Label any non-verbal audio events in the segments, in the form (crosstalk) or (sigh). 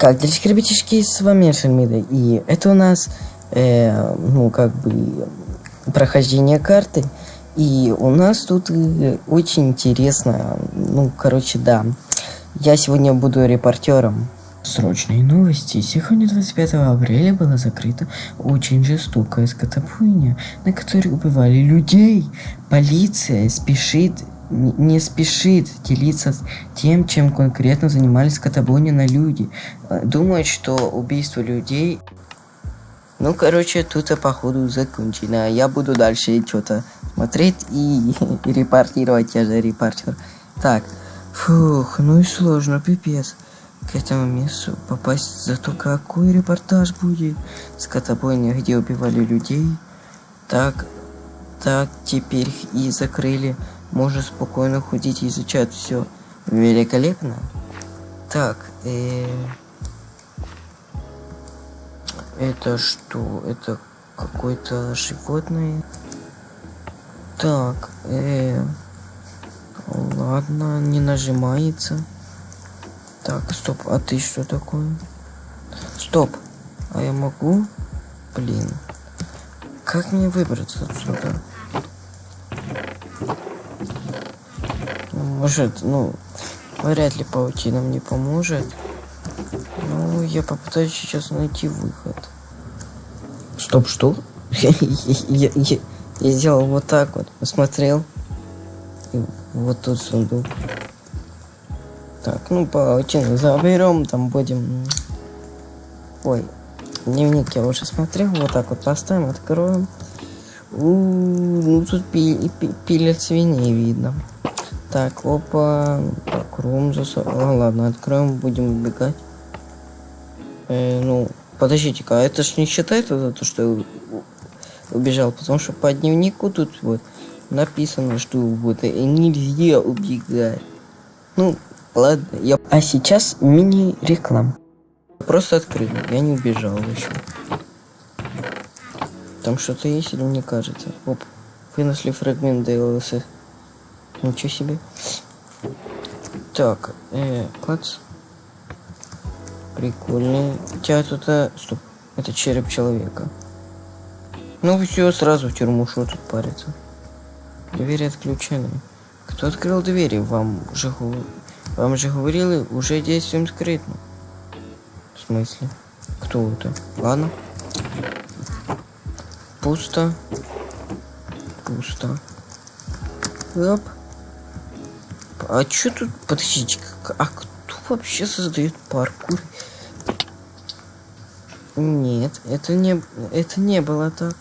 Как, дельчики, ребятишки, с вами Шельмида, и это у нас, э, ну, как бы, прохождение карты, и у нас тут э, очень интересно, ну, короче, да, я сегодня буду репортером. Срочные новости. Сегодня, 25 апреля, была закрыта очень жестокая скотобойня, на которой убивали людей. Полиция спешит не спешит делиться тем, чем конкретно занимались скотобойни на люди. Э, думает, что убийство людей... Ну, короче, тут походу закончено. Я буду дальше что-то смотреть и, и (laughs) репортировать, я же репортер. Так, фух, ну и сложно, пипец. К этому месту попасть, зато какой репортаж будет. Скотобойня, где убивали людей. Так, так, теперь и закрыли можно спокойно ходить и изучать все. Великолепно. Так, э... это что? Это какое-то животное? Так, э... Ладно, не нажимается. Так, стоп, а ты что такое? Стоп, а я могу? Блин. Как мне выбраться отсюда? Может, ну, вряд ли паутина мне поможет. Ну, я попытаюсь сейчас найти выход. Стоп, что? я, (laughs) я, я, я сделал вот так вот, посмотрел. И вот тут сундук. Так, ну паутину заберем, там будем... Ой, дневник я уже смотрел, вот так вот поставим, откроем. У -у -у, ну тут пи пи пилят свиней видно. Так, опа. Так, рум засо... А, ладно, откроем, будем убегать. Э, ну, подождите-ка, а это ж не считается за то, что я убежал, потому что по дневнику тут вот написано, что вот нельзя убегать. Ну, ладно, я... А сейчас мини-реклам. Просто открыл, я не убежал еще. Там что-то есть или мне кажется? Оп, выносли фрагмент DLSS. Ничего себе. Так, э, клац. Прикольный. Хотя тут... А... Стоп. Это череп человека. Ну все, сразу в тюрьму, что тут париться. Двери отключены. Кто открыл двери? Вам же, вам же говорили, уже действием скрытно. В смысле? Кто это? Ладно. Пусто. Пусто. Оп. А чё тут... Подождите, а кто вообще создает паркур? Нет, это не... Это не было так.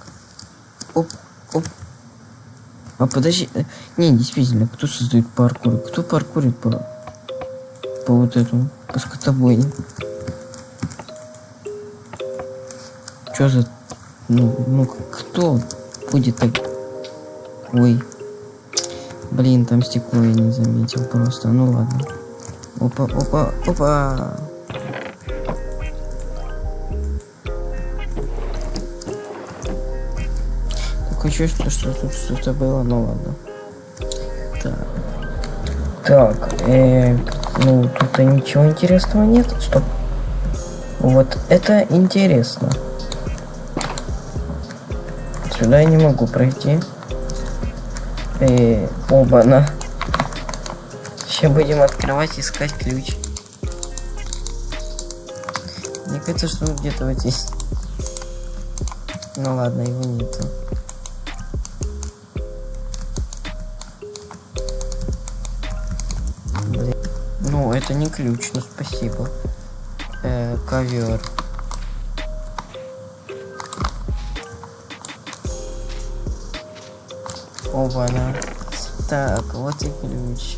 Оп, оп. А подожди... Э, не, действительно, кто создает паркур? Кто паркурит по... По вот этому? По скотобойне? Чё за... Ну, ну, кто будет так... Ой. Блин, там стекло я не заметил просто. Ну ладно. Опа, опа, опа. Такое чувство, что тут что-то было, ну ладно. Так. Так, э, ну тут ничего интересного нет. Стоп. Вот это интересно. Сюда я не могу пройти. И оба-на. Сейчас будем открывать, искать ключ. Мне кажется, что он где-то вот здесь. Ну ладно, его нету. Блин. Ну, это не ключ, ну спасибо. Э, ковер. Оба-на. Так, вот и ключ.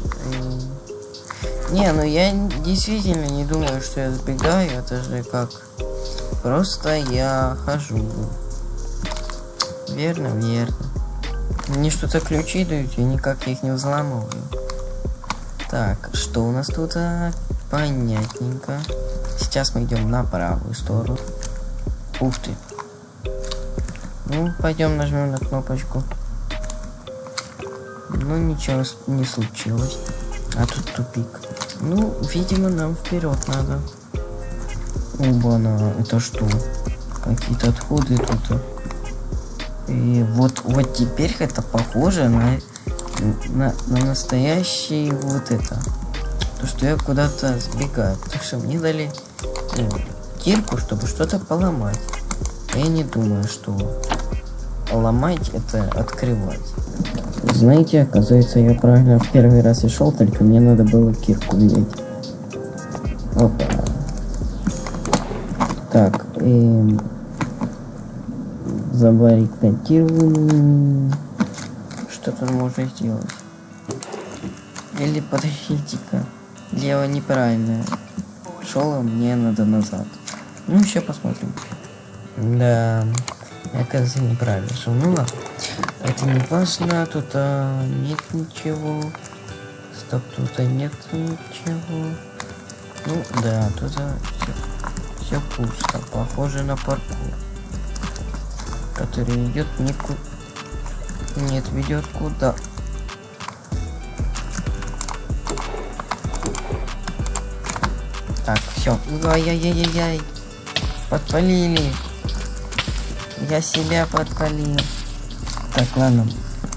Не, ну я действительно не думаю, что я сбегаю. Это же как... Просто я хожу. Верно, верно. Мне что-то ключи дают, и никак я их не взламываю. Так, что у нас тут? А, понятненько. Сейчас мы идем на правую сторону. Ух ты. Ну, пойдем нажмем на кнопочку. Ну ничего не случилось. А тут тупик. Ну, видимо, нам вперед надо. Оба-на, это что? Какие-то отходы тут. И вот, вот теперь это похоже на, на, на настоящий вот это. То, что я куда-то сбегаю. Потому что мне дали ну, кирку, чтобы что-то поломать. Я не думаю, что ломать это открывать. Знаете, оказывается, я правильно в первый раз и шел, только мне надо было кирку взять. Опа. Так, эм, забаррикадирован. Что тут можно сделать? Или подождите-ка. Дело неправильное. Шел, а мне надо назад. Ну, сейчас посмотрим. Да, я, кажется, неправильно шел. Ну ладно. Это не важно, тут а, нет ничего. Стоп, тут а, нет ничего. Ну да, тут а, все, все пусто. Похоже на паркур. Который идет никуда. Нет, ведет куда? Так, все. Ай-яй-яй-яй. Подпалили. Я себя подпалил. Так, ладно.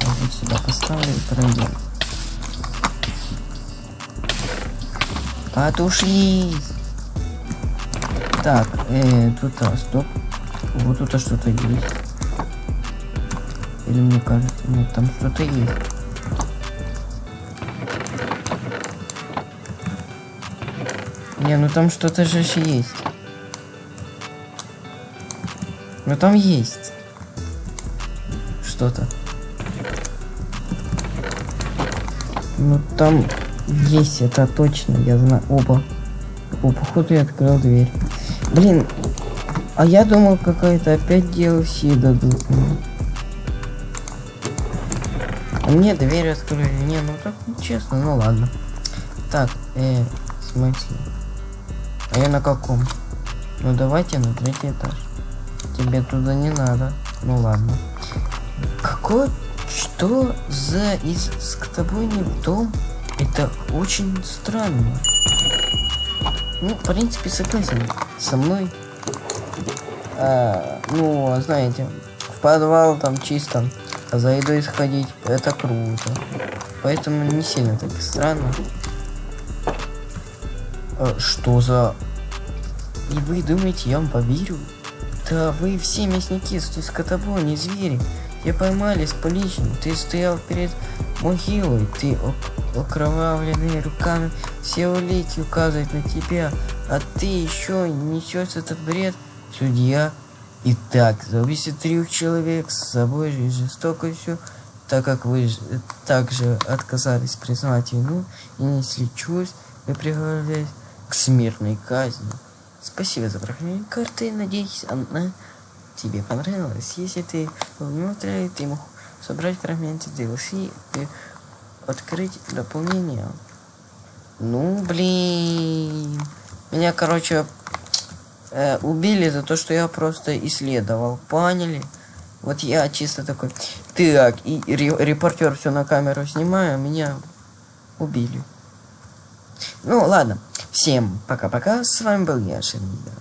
Вот сюда поставлю и пройдем. Потушись. Так, э, тут, а, стоп. Вот тут а что-то есть. Или мне кажется, нет, там что-то есть. Не, ну там что-то же есть. Ну там есть. Что-то. Ну там есть, это точно, я знаю. Оба. О, походу я открыл дверь. Блин, а я думал, какая-то опять DLC дадут. А мне дверь открыли. Не, ну так честно, ну ладно. Так, э, в смысле? А я на каком? Ну давайте на третий этаж. Тебе туда не надо. Ну ладно. Какой? Что за из с тобой не в дом? Это очень странно. Ну, в принципе, согласен со мной. А, ну, знаете, в подвал там чисто, а за едой сходить, это круто. Поэтому не сильно так странно. А, что за... И вы думаете, я вам поверю? Да вы все мясники, скотобони, звери. Я поймали с поличным. Ты стоял перед могилой. Ты окровавленный руками. Все улики указывают на тебя. А ты еще несешь этот бред. Судья. Итак, за убийство трех человек с собой же жестокостью, так как вы также отказались признавать вину и несли чувств, вы приговорились к смертной казни. Спасибо за прохождение карты. Надеюсь, она тебе понравилась. Если ты внутрь, ты мог собрать фрагменты DLC и открыть дополнение. Ну, блин. Меня, короче, э, убили за то, что я просто исследовал. Поняли? Вот я чисто такой. Так, и репортер все на камеру снимаю, меня убили. Ну, ладно. Всем пока-пока. С вами был я, Шермида.